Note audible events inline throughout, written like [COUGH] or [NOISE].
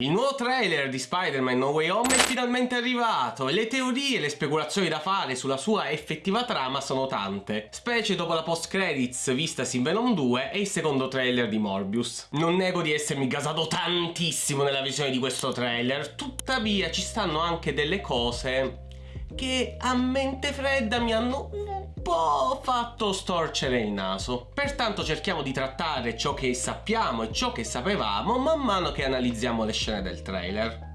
Il nuovo trailer di Spider-Man No Way Home è finalmente arrivato e le teorie e le speculazioni da fare sulla sua effettiva trama sono tante, specie dopo la post-credits vistasi in Venom 2 e il secondo trailer di Morbius. Non nego di essermi gasato tantissimo nella visione di questo trailer, tuttavia ci stanno anche delle cose che a mente fredda mi hanno po' fatto storcere il naso. Pertanto cerchiamo di trattare ciò che sappiamo e ciò che sapevamo man mano che analizziamo le scene del trailer.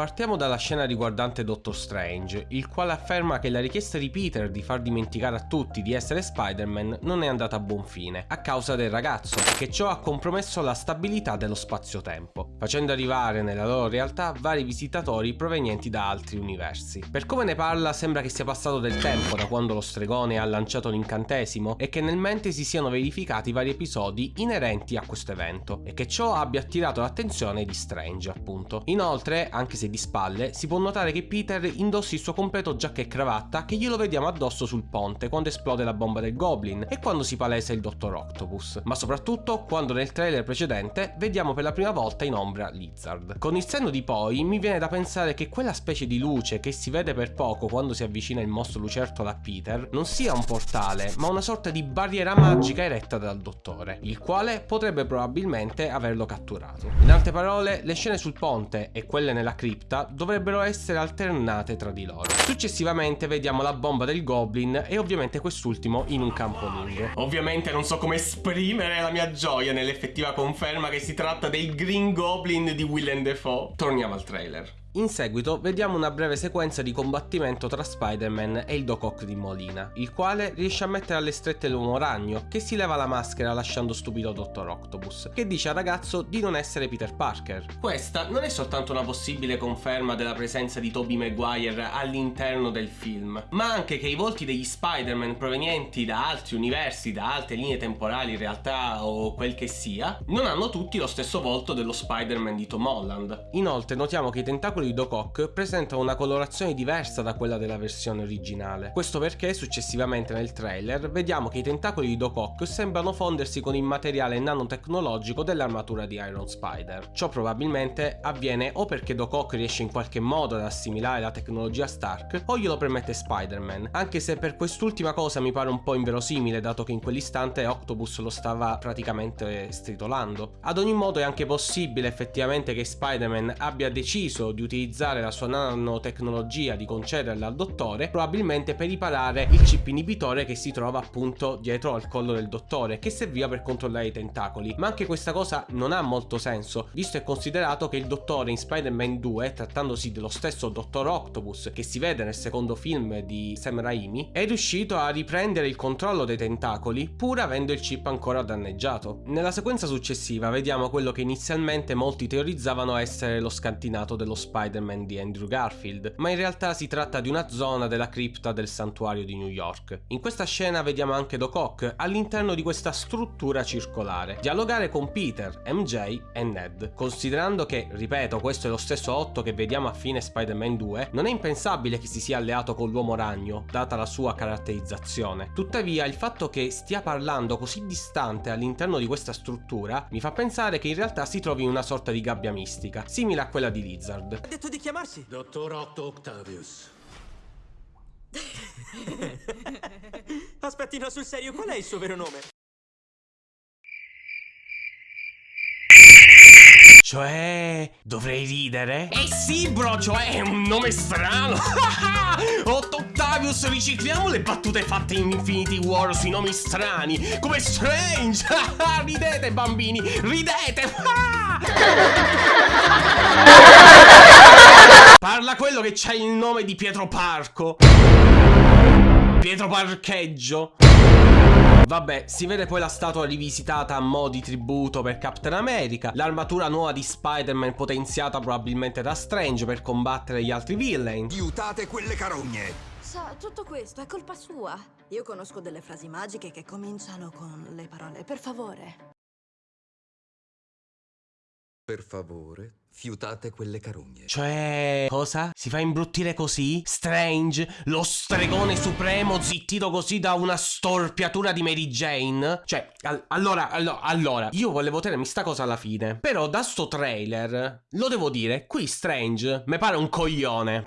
Partiamo dalla scena riguardante Doctor Strange, il quale afferma che la richiesta di Peter di far dimenticare a tutti di essere Spider-Man non è andata a buon fine, a causa del ragazzo, e che ciò ha compromesso la stabilità dello spazio-tempo, facendo arrivare nella loro realtà vari visitatori provenienti da altri universi. Per come ne parla sembra che sia passato del tempo da quando lo stregone ha lanciato l'incantesimo e che nel mente si siano verificati vari episodi inerenti a questo evento, e che ciò abbia attirato l'attenzione di Strange appunto. Inoltre, anche se di spalle, si può notare che Peter indossi il suo completo giacca e cravatta che glielo vediamo addosso sul ponte quando esplode la bomba del Goblin e quando si palesa il Dottor Octopus, ma soprattutto quando nel trailer precedente vediamo per la prima volta in ombra Lizard. Con il senno di poi mi viene da pensare che quella specie di luce che si vede per poco quando si avvicina il mostro lucertola a Peter non sia un portale, ma una sorta di barriera magica eretta dal dottore, il quale potrebbe probabilmente averlo catturato. In altre parole, le scene sul ponte e quelle nella cripta cripta dovrebbero essere alternate tra di loro. Successivamente vediamo la bomba del Goblin e ovviamente quest'ultimo in un campo lungo. Ovviamente non so come esprimere la mia gioia nell'effettiva conferma che si tratta del Green Goblin di Willem Dafoe. Torniamo al trailer. In seguito vediamo una breve sequenza di combattimento tra Spider-Man e il Doc Ock di Molina, il quale riesce a mettere alle strette l'uomo ragno, che si leva la maschera lasciando stupido Dr. Octopus, che dice al ragazzo di non essere Peter Parker. Questa non è soltanto una possibile conferma della presenza di Tobey Maguire all'interno del film, ma anche che i volti degli Spider-Man provenienti da altri universi, da altre linee temporali in realtà o quel che sia, non hanno tutti lo stesso volto dello Spider-Man di Tom Holland. Inoltre notiamo che i tentacoli tentacoli di Doc Ock presentano una colorazione diversa da quella della versione originale. Questo perché successivamente nel trailer vediamo che i tentacoli di Doc Ock sembrano fondersi con il materiale nanotecnologico dell'armatura di Iron Spider. Ciò probabilmente avviene o perché Doc Ock riesce in qualche modo ad assimilare la tecnologia Stark o glielo permette Spider-Man, anche se per quest'ultima cosa mi pare un po' inverosimile dato che in quell'istante Octopus lo stava praticamente stritolando. Ad ogni modo è anche possibile effettivamente che Spider-Man abbia deciso di utilizzare la sua nanotecnologia di concederla al dottore probabilmente per riparare il chip inibitore che si trova appunto dietro al collo del dottore che serviva per controllare i tentacoli. Ma anche questa cosa non ha molto senso visto e considerato che il dottore in Spider-Man 2 trattandosi dello stesso dottor Octopus che si vede nel secondo film di Sam Raimi è riuscito a riprendere il controllo dei tentacoli pur avendo il chip ancora danneggiato. Nella sequenza successiva vediamo quello che inizialmente molti teorizzavano essere lo scantinato dello Spider Spider-Man di Andrew Garfield, ma in realtà si tratta di una zona della cripta del santuario di New York. In questa scena vediamo anche Doc Ock all'interno di questa struttura circolare, dialogare con Peter, MJ e Ned. Considerando che, ripeto, questo è lo stesso Otto che vediamo a fine Spider-Man 2, non è impensabile che si sia alleato con l'uomo ragno, data la sua caratterizzazione. Tuttavia, il fatto che stia parlando così distante all'interno di questa struttura mi fa pensare che in realtà si trovi in una sorta di gabbia mistica, simile a quella di Lizard detto di chiamarsi? Dottor Otto Octavius. [LAUGHS] Aspetti, no, sul serio, qual è il suo vero nome? Cioè, dovrei ridere? Eh sì, bro, cioè è un nome strano. [LAUGHS] Otto Octavius, ricicliamo le battute fatte in Infinity War sui nomi strani, come Strange. [LAUGHS] ridete, bambini, ridete. Parla quello che c'ha il nome di Pietro Parco. Pietro Parcheggio. Vabbè, si vede poi la statua rivisitata a mo' di tributo per Captain America, l'armatura nuova di Spider-Man potenziata probabilmente da Strange per combattere gli altri villain. Aiutate quelle carogne! Sa, tutto questo è colpa sua. Io conosco delle frasi magiche che cominciano con le parole per favore. Per favore, fiutate quelle carogne. Cioè, cosa? Si fa imbruttire così? Strange? Lo stregone supremo zittito così da una storpiatura di Mary Jane? Cioè, al- allora, allo- allora, io volevo tenermi sta cosa alla fine. Però da sto trailer, lo devo dire, qui Strange mi pare un coglione.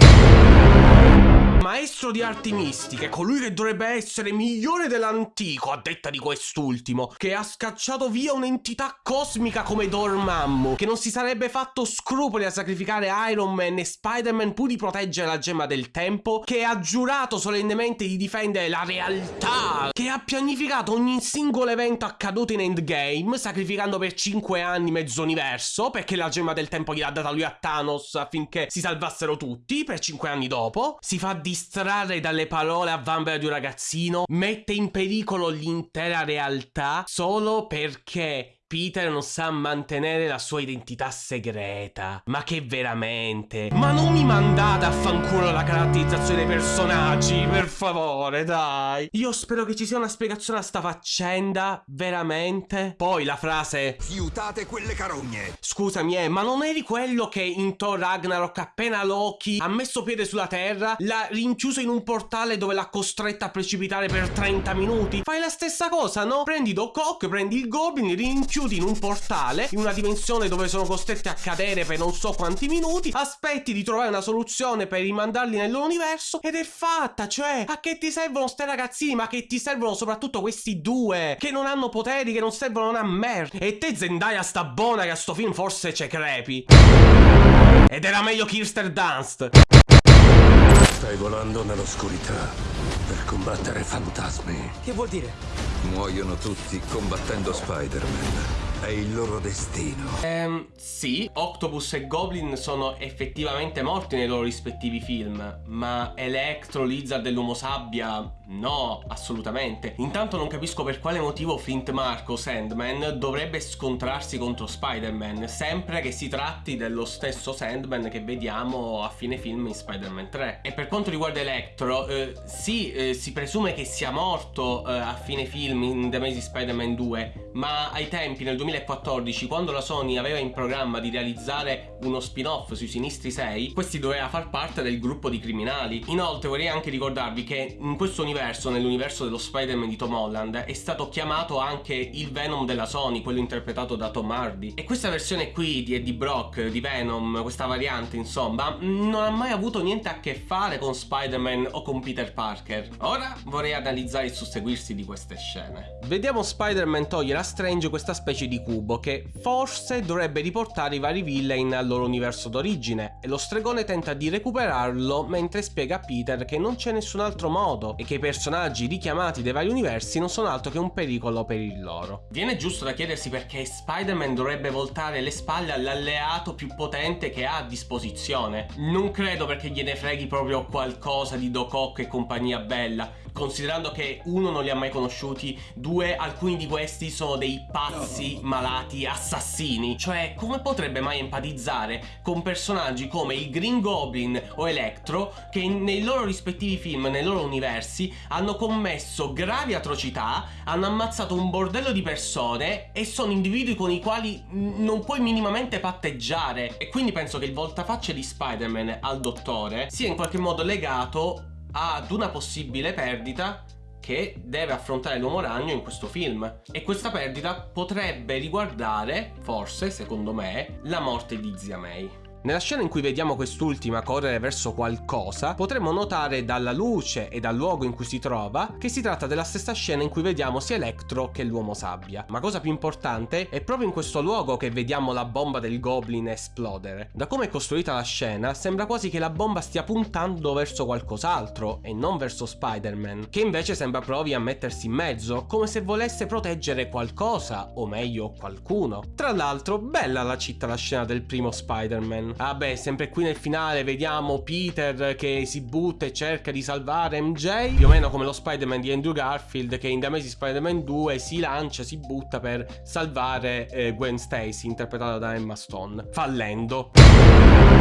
Maestro di arti mistiche, colui che dovrebbe essere migliore dell'antico, a detta di quest'ultimo, che ha scacciato via un'entità cosmica come Dormammu, che non si sarebbe fatto scrupoli a sacrificare Iron Man e Spider-Man pur di proteggere la gemma del tempo, che ha giurato solennemente di difendere la realtà, che ha pianificato ogni singolo evento accaduto in Endgame, sacrificando per 5 anni mezzo universo, perché la gemma del tempo gliel'ha data lui a Thanos affinché si salvassero tutti, per 5 anni dopo, si fa distrarre dalle parole a vanvera di un ragazzino, mette in pericolo l'intera realtà solo perché Peter non sa mantenere la sua identità segreta. Ma che veramente? Ma non mi mandate a fanculo la caratterizzazione dei personaggi, per favore, dai. Io spero che ci sia una spiegazione a sta faccenda, veramente. Poi la frase Fiutate quelle carogne. Scusami, eh, ma non eri quello che in Thor Ragnarok appena Loki ha messo piede sulla Terra, l'ha rinchiuso in un portale dove l'ha costretta a precipitare per 30 minuti? Fai la stessa cosa, no? Prendi Doc Ock, prendi il Goblin, rinchiudi in un portale, in una dimensione dove sono costretti a cadere per non so quanti minuti, aspetti di trovare una soluzione per rimandarli nel loro universo ed è fatta, cioè, a che ti servono ste ragazzini, ma che ti servono soprattutto questi due, che non hanno poteri, che non servono una merda. E te Zendaya sta buona che a sto film forse c'è crepi. Ed era meglio Kirsten Dunst. Stai volando nell'oscurità per combattere fantasmi. Che vuol dire? Muoiono tutti combattendo Spider-Man. È il loro destino. Ehm, sì, Octopus e Goblin sono effettivamente morti nei loro rispettivi film, ma Electro, Lizard e l'Uomo Sabbia, no, assolutamente. Intanto non capisco per quale motivo Flint Marco, Sandman, dovrebbe scontrarsi contro Spider-Man, sempre che si tratti dello stesso Sandman che vediamo a fine film in Spider-Man 3. E per quanto riguarda Electro, eh, sì, eh, si presume che sia morto eh, a fine film in The Amazing Spider-Man 2, ma ai tempi, nel 2014, quando la Sony aveva in programma di realizzare uno spin-off sui Sinistri 6, questi doveva far parte del gruppo di criminali. Inoltre vorrei anche ricordarvi che in questo universo, nell'universo dello Spider-Man di Tom Holland, è stato chiamato anche il Venom della Sony, quello interpretato da Tom Hardy. E questa versione qui di Eddie Brock, di Venom, questa variante insomma, non ha mai avuto niente a che fare con Spider-Man o con Peter Parker. Ora vorrei analizzare il susseguirsi di queste scene. Vediamo Spider-Man togliere a Strange questa specie di cubo che forse dovrebbe riportare i vari villain al loro universo d'origine e lo stregone tenta di recuperarlo mentre spiega a Peter che non c'è nessun altro modo e che personaggi richiamati dai vari universi non sono altro che un pericolo per il loro. Viene giusto da chiedersi perché Spider-Man dovrebbe voltare le spalle all'alleato più potente che ha a disposizione. Non credo perché gliene freghi proprio qualcosa di Doc Ock e compagnia bella, considerando che uno non li ha mai conosciuti, due alcuni di questi sono dei pazzi malati assassini. Cioè, come potrebbe mai empatizzare con personaggi come il Green Goblin o Electro che nei loro rispettivi film, nei loro universi, hanno commesso gravi atrocità, hanno ammazzato un bordello di persone e sono individui con i quali non puoi minimamente patteggiare. E quindi penso che il voltafaccia di Spider-Man al dottore sia in qualche modo legato ad una possibile perdita che deve affrontare l'uomo ragno in questo film e questa perdita potrebbe riguardare, forse, secondo me, la morte di zia May. Nella scena in cui vediamo quest'ultima correre verso qualcosa, potremmo notare dalla luce e dal luogo in cui si trova che si tratta della stessa scena in cui vediamo sia Electro che l'uomo sabbia. Ma cosa più importante, è proprio in questo luogo che vediamo la bomba del Goblin esplodere. Da come è costruita la scena, sembra quasi che la bomba stia puntando verso qualcos'altro e non verso Spider-Man, che invece sembra provi a mettersi in mezzo, come se volesse proteggere qualcosa, o meglio qualcuno. Tra l'altro, bella la città la scena del primo Spider-Man. Ah beh, sempre qui nel finale vediamo Peter che si butta e cerca di salvare MJ, più o meno come lo Spider-Man di Andrew Garfield che in The Amazing Spider-Man 2 si lancia, si butta per salvare eh, Gwen Stacy, interpretata da Emma Stone, fallendo.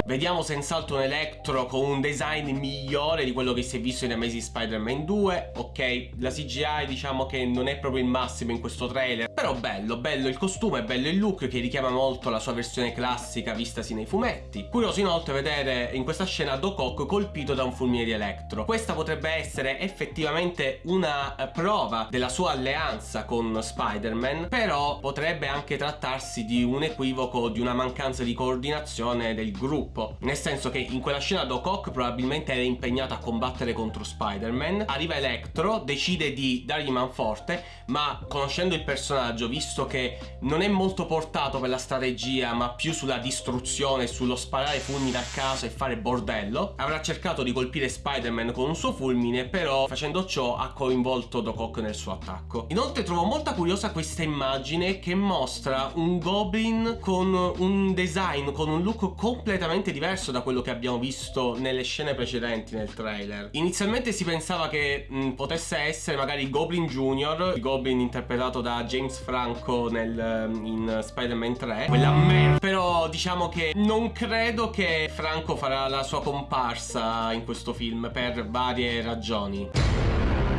Vediamo senz'altro un Electro con un design migliore di quello che si è visto in Amazing Spider-Man 2 Ok, la CGI diciamo che non è proprio il massimo in questo trailer Però bello, bello il costume, bello il look che richiama molto la sua versione classica vistasi nei fumetti. Curioso inoltre vedere in questa scena Doc Ock colpito da un fulmine di Electro. Questa potrebbe essere effettivamente una eh, prova della sua alleanza con Spider-Man Però potrebbe anche trattarsi di un equivoco, di una mancanza di coordinazione del gruppo Nel senso che in quella scena Doc Ock probabilmente era impegnato a combattere contro Spider-Man. Arriva Electro, decide di dargli manforte Ma conoscendo il personaggio, visto che non è molto portato per la strategia Ma più sulla distruzione, sullo sparare fulmini a caso e fare bordello Avrà cercato di colpire Spider-Man con un suo fulmine Però facendo ciò ha coinvolto Doc Ock nel suo attacco. Inoltre trovo molta curiosa questa immagine che mostra un Goblin con un design, con un look completamente diverso da quello che abbiamo visto nelle scene precedenti nel trailer. Inizialmente si pensava che mh, potesse essere magari Goblin Jr., il Goblin interpretato da James Franco nel, in Spider-Man 3, quella merda. Però diciamo che non credo che Franco farà la sua comparsa in questo film per varie ragioni.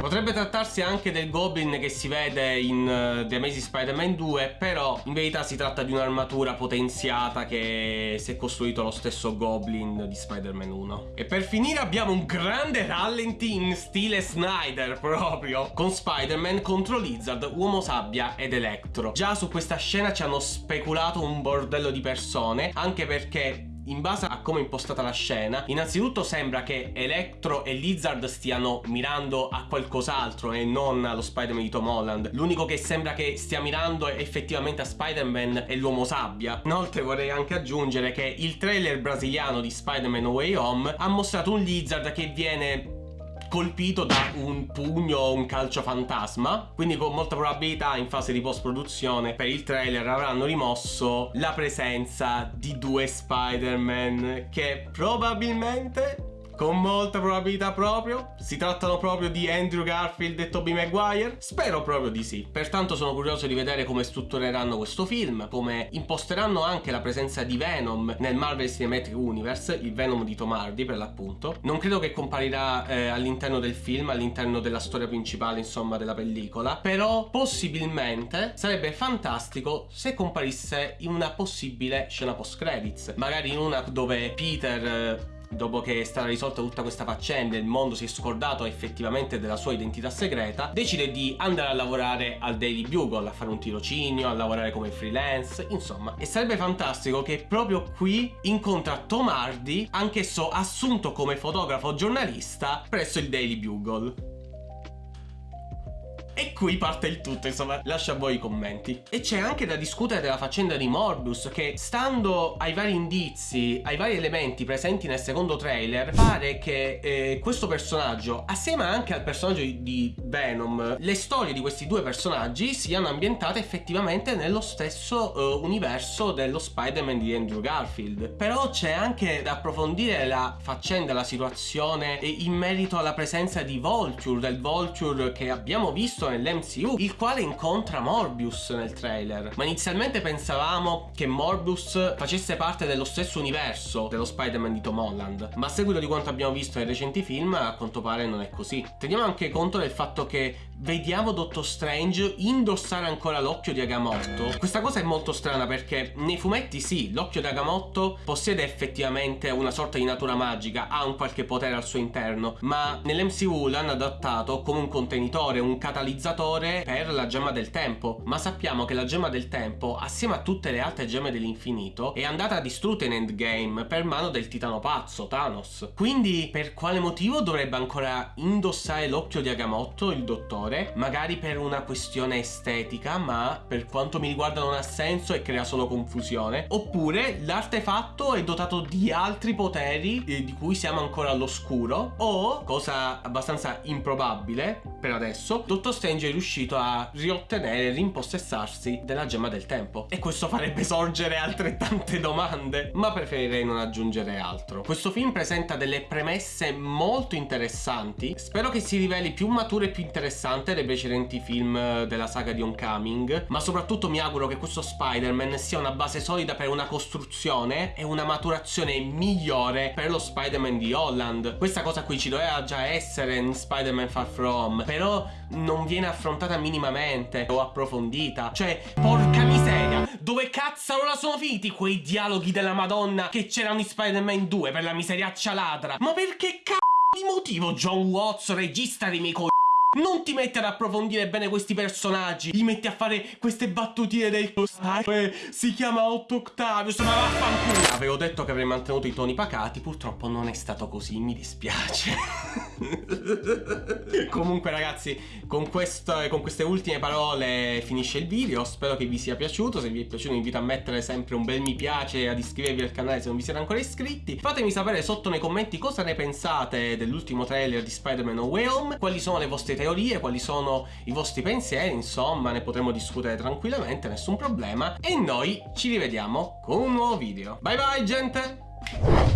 Potrebbe trattarsi anche del Goblin che si vede in uh, The Amazing Spider-Man 2 Però in verità si tratta di un'armatura potenziata che si è costruito lo stesso Goblin di Spider-Man 1 E per finire abbiamo un grande rallenti in stile Snyder [LAUGHS] proprio Con Spider-Man contro Lizard, Uomo Sabbia ed Electro. Già su questa scena ci hanno speculato un bordello di persone Anche perché in base a come è impostata la scena, innanzitutto sembra che Electro e Lizard stiano mirando a qualcos'altro e non allo Spider-Man di Tom Holland. L'unico che sembra che stia mirando effettivamente a Spider-Man è l'uomo sabbia. Inoltre vorrei anche aggiungere che il trailer brasiliano di Spider-Man Way Home ha mostrato un Lizard che viene colpito da un pugno o un calcio fantasma quindi con molta probabilità in fase di post produzione per il trailer avranno rimosso la presenza di due Spider-Man che probabilmente con molta probabilità proprio? Si trattano proprio di Andrew Garfield e Tobey Maguire? Spero proprio di sì. Pertanto sono curioso di vedere come struttureranno questo film, come imposteranno anche la presenza di Venom nel Marvel Cinematic Universe, il Venom di Tom Hardy per l'appunto. Non credo che comparirà eh, all'interno del film, all'interno della storia principale insomma della pellicola, però possibilmente sarebbe fantastico se comparisse in una possibile scena post credits, magari in una dove Peter... Eh, dopo che è stata risolta tutta questa faccenda e il mondo si è scordato effettivamente della sua identità segreta, decide di andare a lavorare al Daily Bugle, a fare un tirocinio, a lavorare come freelance, insomma. E sarebbe fantastico che proprio qui incontra Tom Hardy, anch'esso assunto come fotografo giornalista presso il Daily Bugle. E qui parte il tutto, insomma, lascio a voi i commenti. E c'è anche da discutere della faccenda di Morbius, che stando ai vari indizi, ai vari elementi presenti nel secondo trailer, pare che eh, questo personaggio, assieme anche al personaggio di Venom, le storie di questi due personaggi siano ambientate effettivamente nello stesso uh, universo dello Spider-Man di Andrew Garfield. Però c'è anche da approfondire la faccenda, la situazione in merito alla presenza di Vulture, del Vulture che abbiamo visto visto nell'MCU, il quale incontra Morbius nel trailer. Ma inizialmente pensavamo che Morbius facesse parte dello stesso universo dello Spider-Man di Tom Holland, ma a seguito di quanto abbiamo visto nei recenti film, a quanto pare non è così. Teniamo anche conto del fatto che vediamo Doctor Strange indossare ancora l'occhio di Agamotto. Questa cosa è molto strana perché nei fumetti sì, l'occhio di Agamotto possiede effettivamente una sorta di natura magica, ha un qualche potere al suo interno, ma nell'MCU l'hanno adattato come un contenitore, un catalizzatore per la gemma del tempo. Ma sappiamo che la gemma del tempo, assieme a tutte le altre gemme dell'infinito, è andata distrutta in Endgame per mano del titano pazzo, Thanos. Quindi per quale motivo dovrebbe ancora indossare l'occhio di Agamotto, il dottore? magari per una questione estetica ma per quanto mi riguarda non ha senso e crea solo confusione oppure l'artefatto è dotato di altri poteri eh, di cui siamo ancora all'oscuro o cosa abbastanza improbabile per adesso Dottor Strange è riuscito a riottenere, rimpossessarsi della gemma del tempo. E questo farebbe sorgere altrettante domande, ma preferirei non aggiungere altro. Questo film presenta delle premesse molto interessanti, spero che si riveli più maturo e più interessante dei precedenti film della saga di Homecoming, ma soprattutto mi auguro che questo Spider-Man sia una base solida per una costruzione e una maturazione migliore per lo Spider-Man di Holland. Questa cosa qui ci doveva già essere in Spider-Man Far From, però non viene affrontata minimamente o approfondita. Cioè, porca miseria, dove cazzarola sono finiti quei dialoghi della Madonna che c'erano in Spider-Man 2 per la miseriaccia ladra? Ma perché cazzo di motivo John Watts, regista dei miei co... Non ti metti ad approfondire bene questi personaggi, gli metti a fare queste battutine del eh, si chiama Otto Octavius, ma vaffanculo. Avevo detto che avrei mantenuto i toni pacati, purtroppo non è stato così, mi dispiace. [LAUGHS] [LAUGHS] Comunque ragazzi, con, questo, con queste ultime parole finisce il video, spero che vi sia piaciuto, se vi è piaciuto vi invito a mettere sempre un bel mi piace ad iscrivervi al canale se non vi siete ancora iscritti. Fatemi sapere sotto nei commenti cosa ne pensate dell'ultimo trailer di Spider-Man No Way Home, quali sono le vostre teorie, quali sono i vostri pensieri, insomma ne potremo discutere tranquillamente, nessun problema. E noi ci rivediamo con un nuovo video. Bye bye gente!